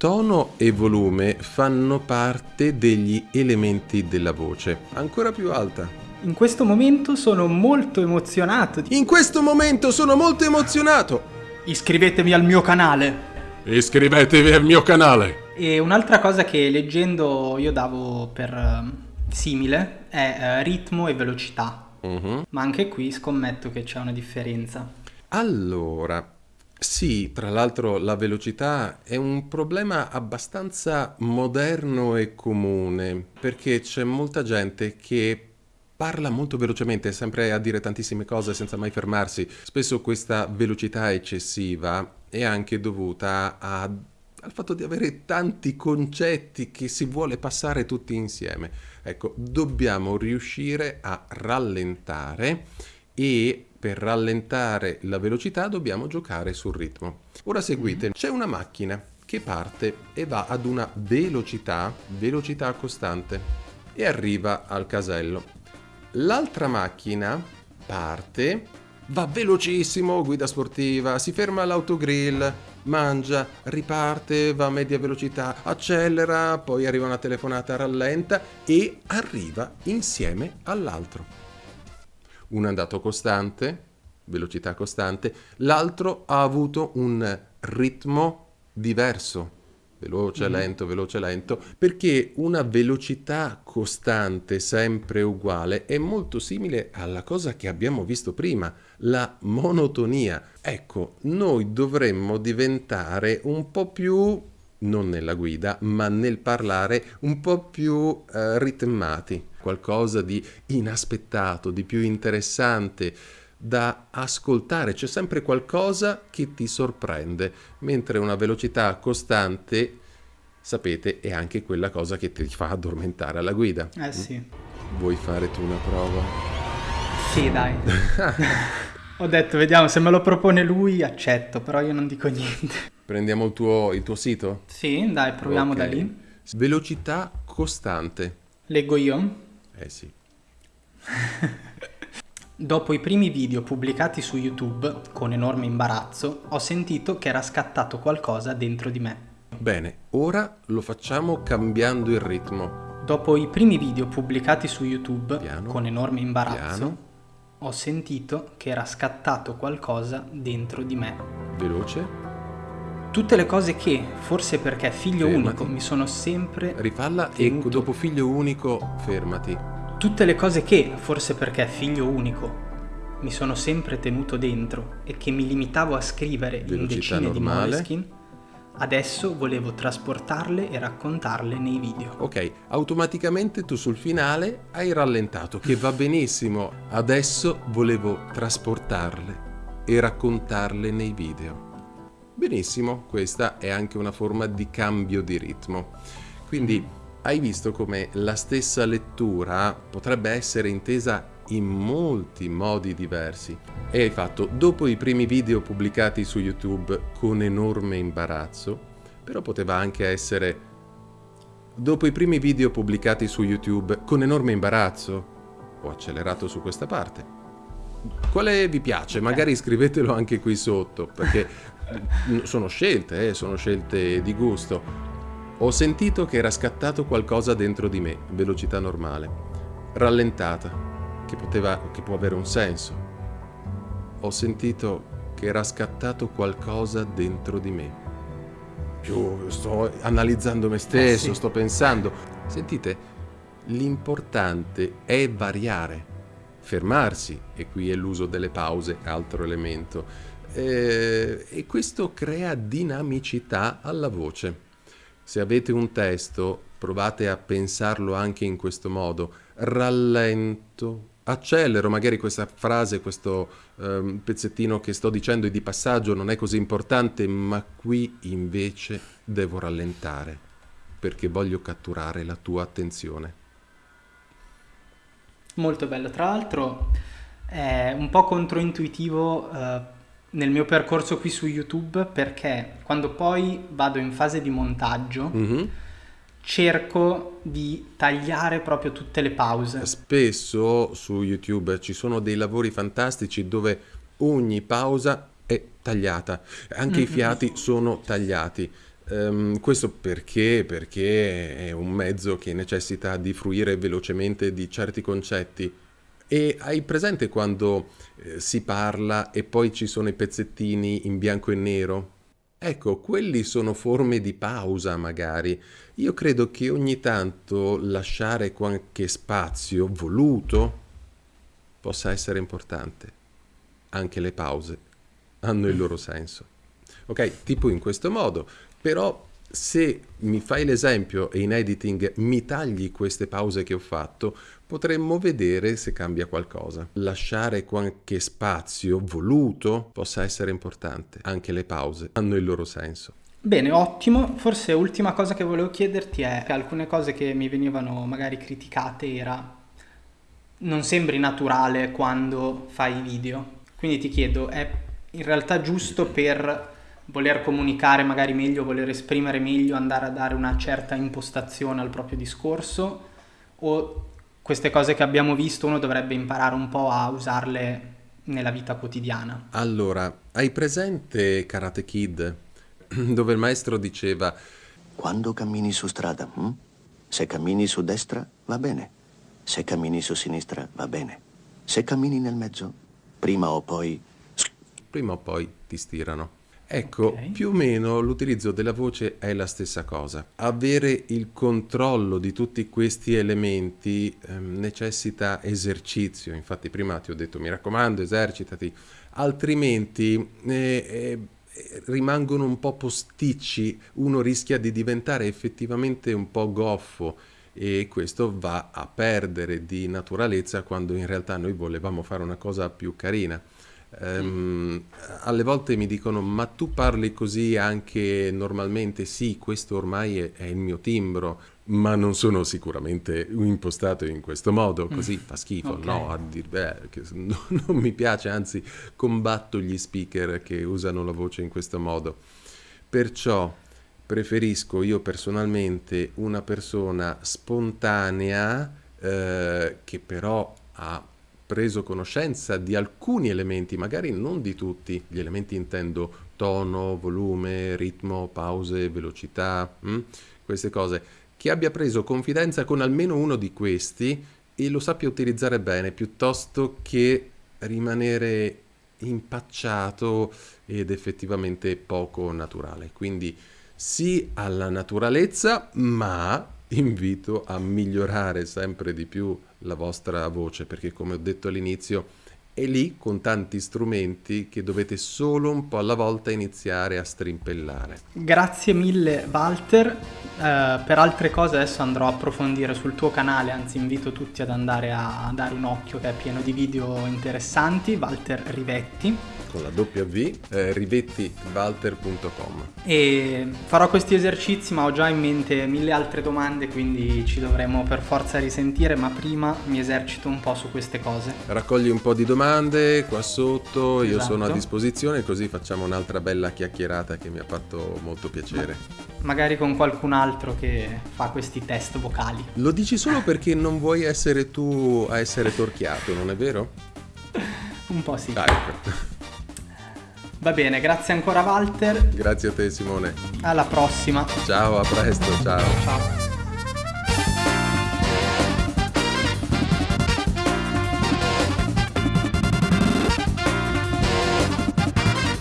Tono e volume fanno parte degli elementi della voce. Ancora più alta. In questo momento sono molto emozionato. In questo momento sono molto emozionato. Iscrivetevi al mio canale. Iscrivetevi al mio canale. E un'altra cosa che leggendo io davo per eh, simile è eh, ritmo e velocità. Mhm. Ma anche qui scommetto che c'è una differenza. Allora, sì, tra l'altro la velocità è un problema abbastanza moderno e comune, perché c'è molta gente che parla molto velocemente, sempre a dire tantissime cose senza mai fermarsi. Spesso questa velocità eccessiva è anche dovuta a- al fatto di avere tanti concetti che si vuole passare tutti insieme. Ecco, dobbiamo riuscire a rallentare e per rallentare la velocità dobbiamo giocare sul ritmo. Ora seguite, c'è una macchina che parte e va ad una velocità, velocità costante e arriva al casello. L'altra macchina parte, va velocissimo, guida sportiva, si ferma all'autogrill, mangia, riparte, va a media velocità, accelera, poi arriva una telefonata, rallenta e arriva insieme all'altro. Uno è andato costante, velocità costante, l'altro ha avuto un ritmo diverso, veloce, lento, veloce, lento, perché una velocità costante, sempre uguale, è molto simile alla cosa che abbiamo visto prima, la monotonia. Ecco, noi dovremmo diventare un po' più, non nella guida, ma nel parlare, un po' più eh, ritmati, qualcosa di inaspettato, di più interessante da ascoltare, c'è sempre qualcosa che ti sorprende, mentre una velocità costante, sapete, è anche quella cosa che ti fa addormentare alla guida. Eh sì. Vuoi fare tu una prova? Sì, dai. Ho detto, vediamo, se me lo propone lui accetto, però io non dico niente. Prendiamo il tuo, il tuo sito? Sì, dai, proviamo Ok. da lì. Velocità costante. Leggo io. Eh sì. Dopo i primi video pubblicati su YouTube, con enorme imbarazzo, ho sentito che era scattato qualcosa dentro di me. Bene, ora lo facciamo cambiando il ritmo. Dopo i primi video pubblicati su YouTube, Piano, con enorme imbarazzo, piano. ho sentito che era scattato qualcosa dentro di me. Veloce. Tutte le cose che, forse perché figlio Fermati. unico, mi sono sempre... Rifalla e Tenuto. dopo figlio unico fermati. Tutte le cose che, forse perché figlio unico, mi sono sempre tenuto dentro e che mi limitavo a scrivere in Velocità decine di normale. Moleskine, adesso volevo trasportarle e raccontarle nei video. Ok, automaticamente tu sul finale hai rallentato, che va benissimo. Adesso volevo trasportarle e raccontarle nei video. Benissimo, questa è anche una forma di cambio di ritmo. Quindi hai visto come la stessa lettura potrebbe essere intesa in molti modi diversi. E hai fatto dopo i primi video pubblicati su YouTube con enorme imbarazzo, però poteva anche essere Dopo i primi video pubblicati su YouTube con enorme imbarazzo, ho accelerato su questa parte. Quale vi piace? Magari scrivetelo anche qui sotto, perché sono scelte, eh, sono scelte di gusto. Ho sentito che era scattato qualcosa dentro di me, velocità normale, rallentata, che, poteva, che può avere un senso. Ho sentito che era scattato qualcosa dentro di me più sto analizzando me stesso, sì. sto pensando. Sentite, l'importante è variare, fermarsi, e qui è l'uso delle pause, altro elemento, Eh, e questo crea dinamicità alla voce. Se avete un testo, provate a pensarlo anche in questo modo, rallento, accelero, magari questa frase, questo ehm, pezzettino che sto dicendo è di passaggio, non è così importante, ma qui invece devo rallentare perché voglio catturare la tua attenzione. Molto bello, tra l'altro è un po' controintuitivo eh, nel mio percorso qui su YouTube perché quando poi vado in fase di montaggio Mhm. cerco di tagliare proprio tutte le pause. Spesso su YouTube ci sono dei lavori fantastici dove ogni pausa è tagliata, anche i fiati sono tagliati. Um, questo perché? Perché è un mezzo che necessita di fruire velocemente di certi concetti. E hai presente quando eh, si parla e poi ci sono i pezzettini in bianco e nero? Ecco, quelli sono forme di pausa magari. Io credo che ogni tanto lasciare qualche spazio voluto possa essere importante. Anche le pause hanno il loro senso. Ok, tipo in questo modo, però se mi fai l'esempio e in editing mi tagli queste pause che ho fatto, potremmo vedere se cambia qualcosa. Lasciare qualche spazio voluto possa essere importante. Anche le pause hanno il loro senso. Bene, ottimo. Forse ultima cosa che volevo chiederti è che alcune cose che mi venivano magari criticate era non sembri naturale quando fai video. Quindi ti chiedo, è in realtà giusto per voler comunicare magari meglio, voler esprimere meglio, andare a dare una certa impostazione al proprio discorso o queste cose che abbiamo visto uno dovrebbe imparare un po' a usarle nella vita quotidiana? Allora, hai presente Karate Kid dove il maestro diceva quando cammini su strada, hm? se cammini su destra va bene, se cammini su sinistra va bene, se cammini nel mezzo, prima o poi... Prima o poi ti stirano. Ecco, okay. più o meno l'utilizzo della voce è la stessa cosa. Avere il controllo di tutti questi elementi eh, necessita esercizio. Infatti prima ti ho detto mi raccomando esercitati, altrimenti eh, eh, rimangono un po' posticci, uno rischia di diventare effettivamente un po' goffo e questo va a perdere di naturalezza quando in realtà noi volevamo fare una cosa più carina. Um, alle volte mi dicono ma tu parli così anche normalmente? Sì, questo ormai è, è, il mio timbro, ma non sono sicuramente impostato in questo modo, mm. così fa schifo, okay. no? A dir, beh, no, non mi piace, anzi combatto gli speaker che usano la voce in questo modo. Perciò preferisco io personalmente una persona spontanea eh, che però ha preso conoscenza di alcuni elementi, magari non di tutti, gli elementi intendo tono, volume, ritmo, pause, velocità, mh? Hm? queste cose, che abbia preso confidenza con almeno uno di questi e lo sappia utilizzare bene, piuttosto che rimanere impacciato ed effettivamente poco naturale. Quindi sì alla naturalezza, ma invito a migliorare sempre di più la vostra voce perché come ho detto all'inizio è lì con tanti strumenti che dovete solo un po' alla volta iniziare a strimpellare. Grazie mille Walter, uh, per altre cose adesso andrò a approfondire sul tuo canale, anzi invito tutti ad andare a dare un occhio che è pieno di video interessanti, Walter Rivetti con la W, eh, rivettivalter.com. E farò questi esercizi, ma ho già in mente mille altre domande, quindi ci dovremo per forza risentire, ma prima mi esercito un po' su queste cose. Raccogli un po' di domande qua sotto, io sono a esatto. disposizione, così facciamo un'altra bella chiacchierata che mi ha fatto molto piacere. Ma magari con qualcun altro che fa questi test vocali. Lo dici solo perché non vuoi essere tu a essere torchiato, non è vero? un po' sì. Dai. Ecco. Va bene, grazie ancora Walter. Grazie a te Simone. Alla prossima. Ciao, a presto, ciao. Ciao.